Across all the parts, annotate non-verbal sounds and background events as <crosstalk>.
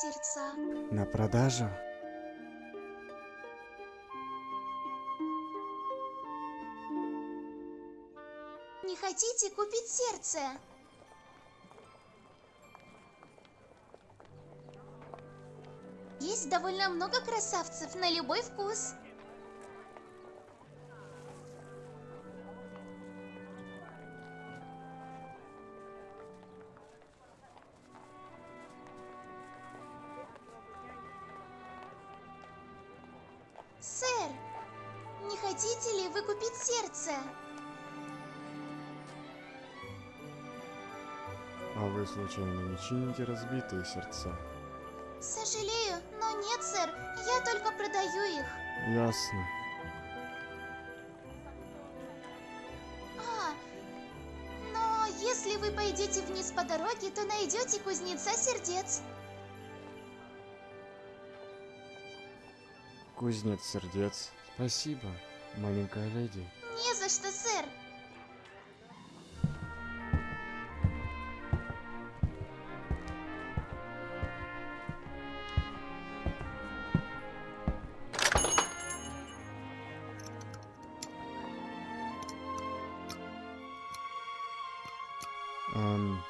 сердца. На продажу? Не хотите купить сердце? Есть довольно много красавцев на любой вкус. Сэр, не хотите ли вы купить сердце? А вы случайно не чините разбитые сердца? Сожалею, но нет, сэр. Я только продаю их. Ясно. А, но если вы пойдете вниз по дороге, то найдете кузнеца сердец. Кузнец сердец. Спасибо, маленькая леди. Не за что, сэр. Эм,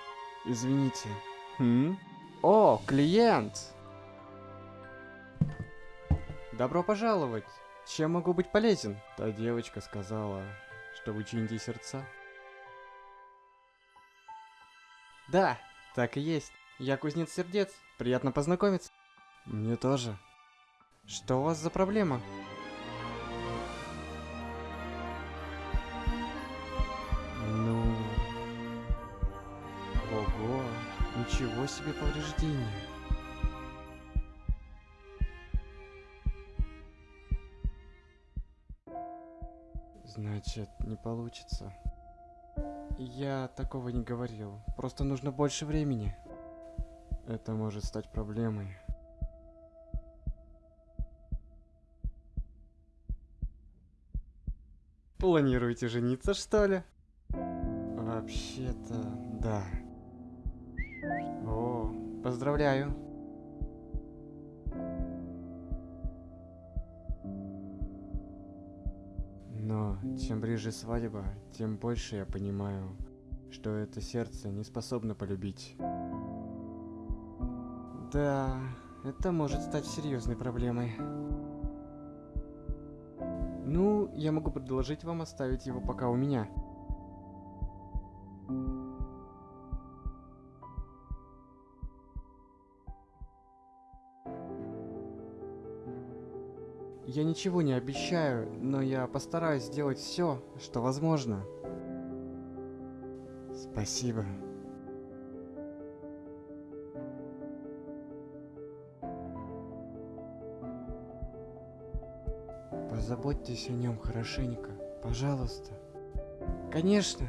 извините. Хм? О, клиент! Добро пожаловать! Чем могу быть полезен? Та девочка сказала, что вы сердца. Да, так и есть. Я кузнец сердец. Приятно познакомиться. Мне тоже. Что у вас за проблема? Ну... Ого, ничего себе повреждения. Значит, не получится. Я такого не говорил. Просто нужно больше времени. Это может стать проблемой. Планируете жениться, что ли? Вообще-то, да. О, поздравляю. Чем ближе свадьба, тем больше я понимаю, что это сердце не способно полюбить. Да, это может стать серьезной проблемой. Ну, я могу предложить вам оставить его пока у меня. Я ничего не обещаю, но я постараюсь сделать все, что возможно. Спасибо. Позаботьтесь о нем хорошенько, пожалуйста. Конечно.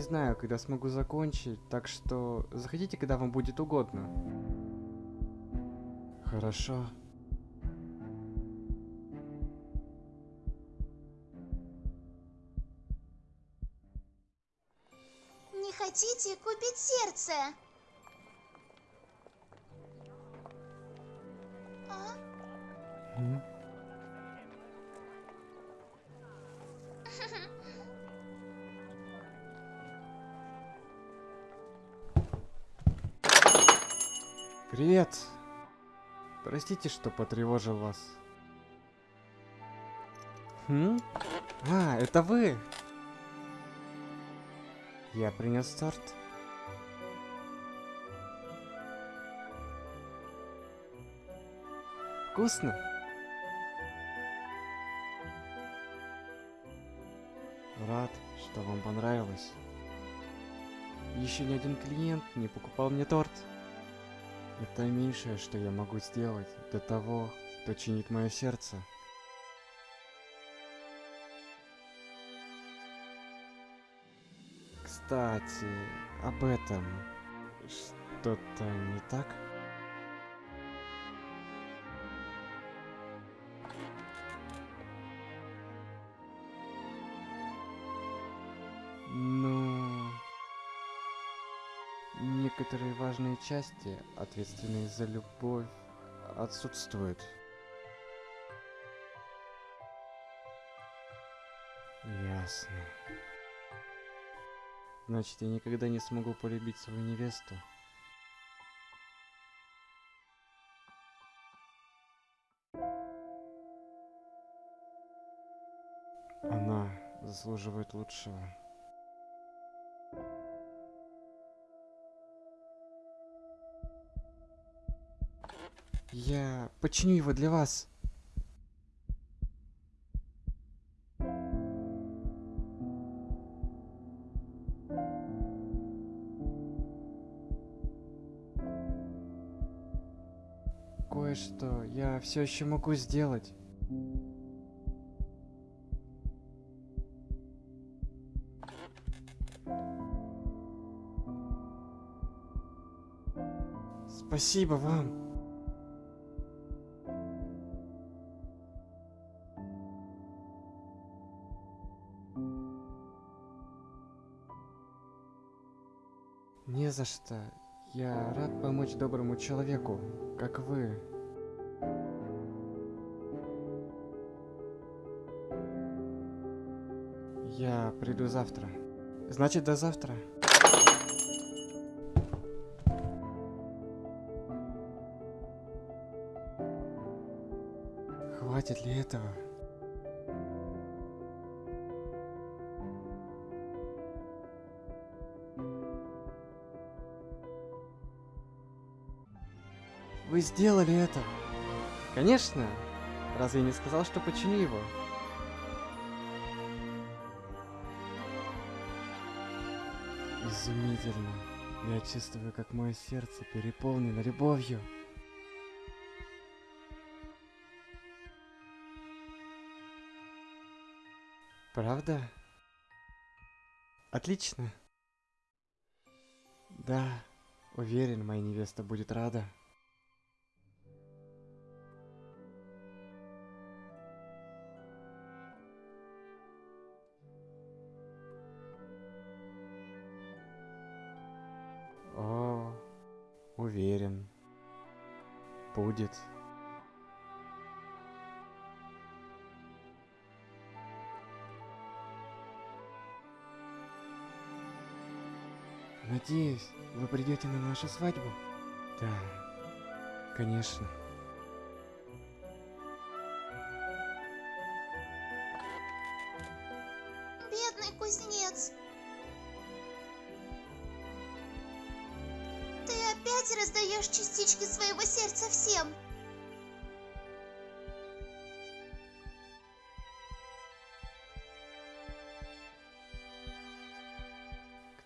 Не знаю, когда смогу закончить, так что заходите, когда вам будет угодно. Хорошо. Не хотите купить сердце? А? Привет. Простите, что потревожил вас. Хм? А, это вы. Я принес торт. Вкусно? Рад, что вам понравилось. Еще ни один клиент не покупал мне торт. Это меньшее, что я могу сделать для того, кто чинит мое сердце. Кстати, об этом что-то не так? Некоторые важные части, ответственные за любовь, отсутствуют. Ясно. Значит, я никогда не смогу полюбить свою невесту. Она заслуживает лучшего. Я починю его для вас. Кое-что я все еще могу сделать. Спасибо вам. Не за что. Я рад помочь доброму человеку, как вы. Я приду завтра. Значит, до завтра. Хватит ли этого? Сделали это. Конечно. Разве я не сказал, что починю его? Изумительно. Я чувствую, как мое сердце переполнено любовью. Правда? Отлично. Да, уверен, моя невеста будет рада. Уверен. Будет. Надеюсь, вы придете на нашу свадьбу? Да, конечно. Опять раздаешь частички своего сердца всем.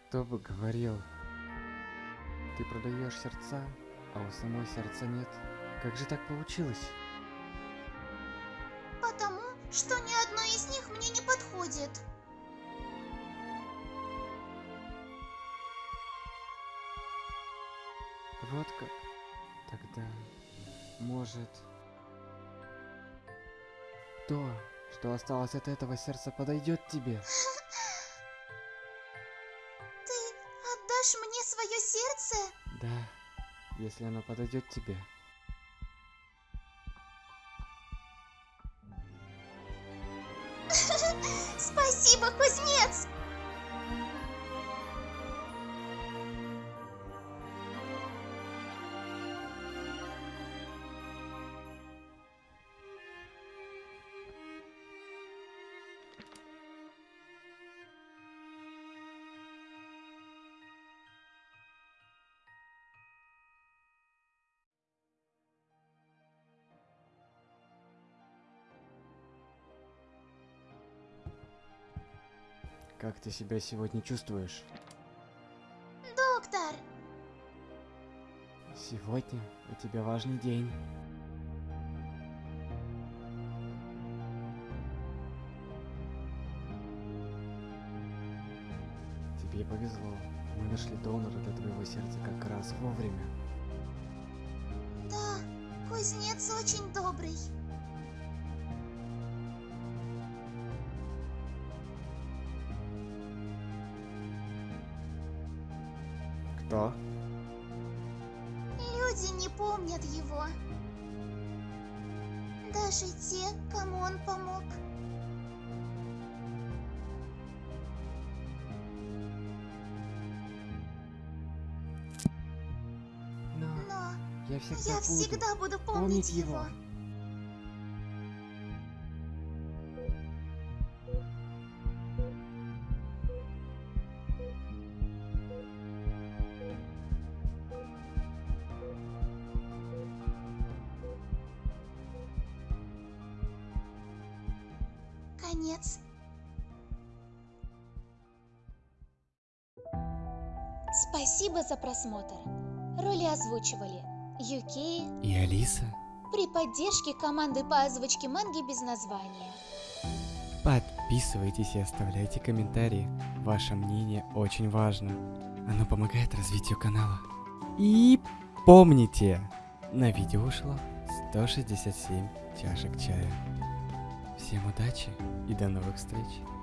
Кто бы говорил? Ты продаешь сердца, а у самой сердца нет. Как же так получилось? Потому что ни одно из них мне не подходит. Вот как? Тогда, может... То, что осталось от этого сердца, подойдет тебе? Ты отдашь мне свое сердце? Да, если оно подойдет тебе. <laughs> Спасибо, кузнец! Как ты себя сегодня чувствуешь? Доктор, Сегодня у тебя важный день. Тебе повезло. Мы нашли донора для твоего сердца как раз вовремя. да, кузнец очень добрый. Кто? Люди не помнят его. Даже те, кому он помог. Но, Но я всегда, я буду, всегда буду помнить, помнить его. его. Конец. Спасибо за просмотр. Роли озвучивали Юкей И Алиса, при поддержке команды по озвучке манги без названия. подписывайтесь и оставляйте комментарии. Ваше мнение очень важно. Оно помогает развитию канала. И помните, на видео ушло 167 чашек чая. Всем удачи и до новых встреч.